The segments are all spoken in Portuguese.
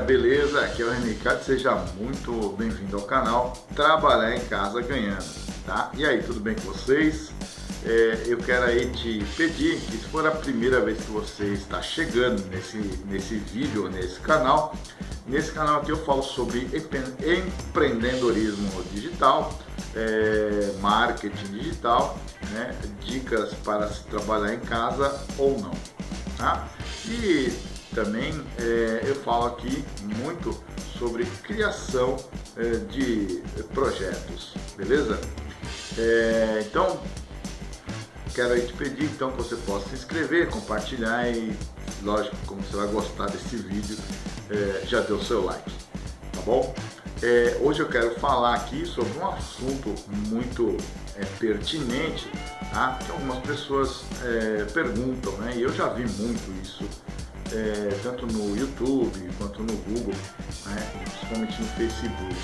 beleza? Aqui é o Ricardo, seja muito bem-vindo ao canal Trabalhar em Casa Ganhando, tá? E aí, tudo bem com vocês? É, eu quero aí te pedir que se for a primeira vez que você está chegando nesse, nesse vídeo, nesse canal, nesse canal aqui eu falo sobre empreendedorismo digital, é, marketing digital, né? dicas para se trabalhar em casa ou não, tá? E também é, eu falo aqui muito sobre criação é, de projetos, beleza? É, então, quero te pedir então que você possa se inscrever, compartilhar e, lógico, como você vai gostar desse vídeo, já deu seu like, tá bom? Hoje eu quero falar aqui sobre um assunto muito pertinente, tá? que algumas pessoas perguntam, né? e eu já vi muito isso é, tanto no YouTube quanto no Google, né, principalmente no Facebook,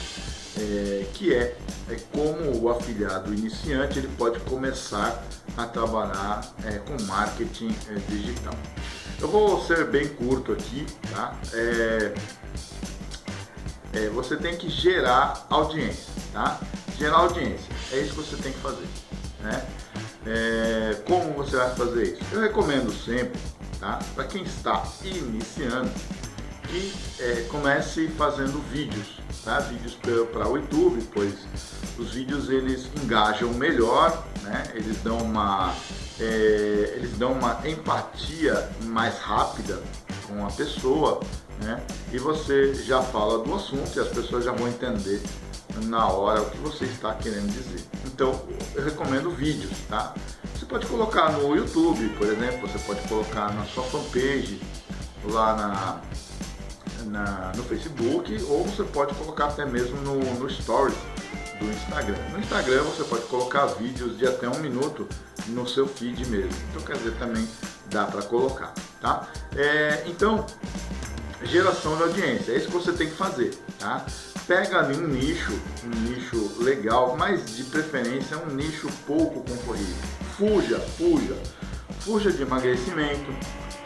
é, que é, é, como o afiliado iniciante ele pode começar a trabalhar é, com marketing digital. Eu vou ser bem curto aqui, tá? Você tem que gerar audiência, tá? Gerar audiência, é isso que você tem que fazer, né? como você vai fazer isso? Eu recomendo sempre tá? Para quem está iniciando, que é, comece fazendo vídeos, tá? Vídeos para o YouTube, pois os vídeos eles engajam melhor, né? Eles dão uma é, eles dão uma empatia mais rápida com a pessoa, né? E você já fala do assunto e as pessoas já vão entender na hora o que você está querendo dizer. Então, eu recomendo vídeos, tá? Você pode colocar no YouTube, por exemplo, você pode colocar na sua fanpage, lá na, na no Facebook, ou você pode colocar até mesmo no, no Stories do Instagram. No Instagram você pode colocar vídeos de até um minuto no seu feed mesmo. Então quer dizer, também dá para colocar, tá? É, então, geração de audiência, é isso que você tem que fazer, tá? Pega ali um nicho, um nicho legal, mas de preferência um nicho pouco concorrido fuja, fuja. Fuja de emagrecimento,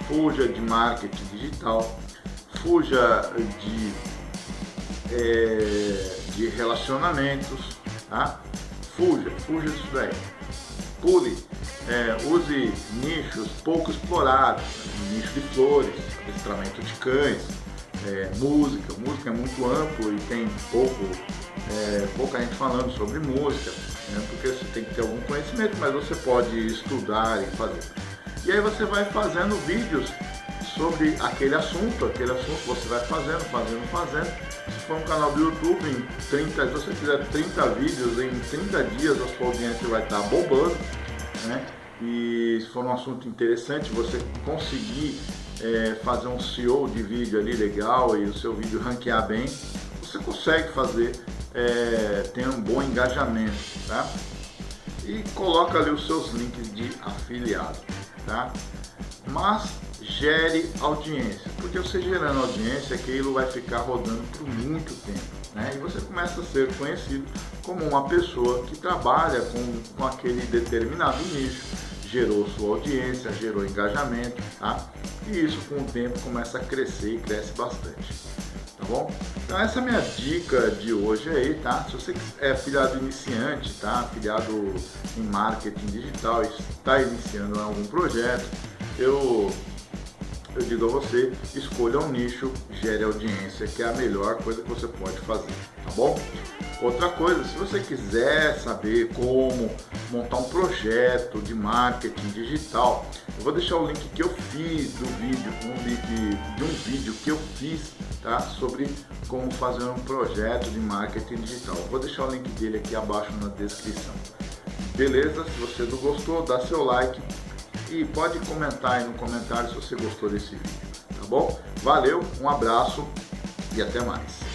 fuja de marketing digital, fuja de, é, de relacionamentos, tá? Fuja, fuja disso daí. Pule, é, use nichos pouco explorados, nicho de flores, adestramento de cães, é, música, música é muito amplo e tem pouco, é, pouca gente falando sobre música né? porque você tem que ter algum conhecimento, mas você pode estudar e fazer. E aí você vai fazendo vídeos sobre aquele assunto, aquele assunto você vai fazendo, fazendo, fazendo. Se for um canal do YouTube, em 30, se você fizer 30 vídeos, em 30 dias a sua audiência vai estar bombando, né? E se for um assunto interessante, você conseguir é, fazer um SEO de vídeo ali legal e o seu vídeo ranquear bem, você consegue fazer é, tem um bom engajamento, tá? E coloca ali os seus links de afiliado, tá? Mas gere audiência, porque você gerando audiência, aquilo vai ficar rodando por muito tempo, né? E você começa a ser conhecido como uma pessoa que trabalha com, com aquele determinado nicho, gerou sua audiência, gerou engajamento, tá? E isso com o tempo começa a crescer e cresce bastante tá bom? Então essa é a minha dica de hoje aí, tá? Se você é afiliado iniciante, tá? Afiliado em marketing digital, está iniciando algum projeto, eu, eu digo a você, escolha um nicho, gere audiência, que é a melhor coisa que você pode fazer, tá bom? Outra coisa, se você quiser saber como montar um projeto de marketing digital, eu vou deixar o link que eu fiz do vídeo, um link de um vídeo que eu fiz tá? sobre como fazer um projeto de marketing digital. Eu vou deixar o link dele aqui abaixo na descrição. Beleza? Se você não gostou, dá seu like e pode comentar aí no comentário se você gostou desse vídeo, tá bom? Valeu, um abraço e até mais.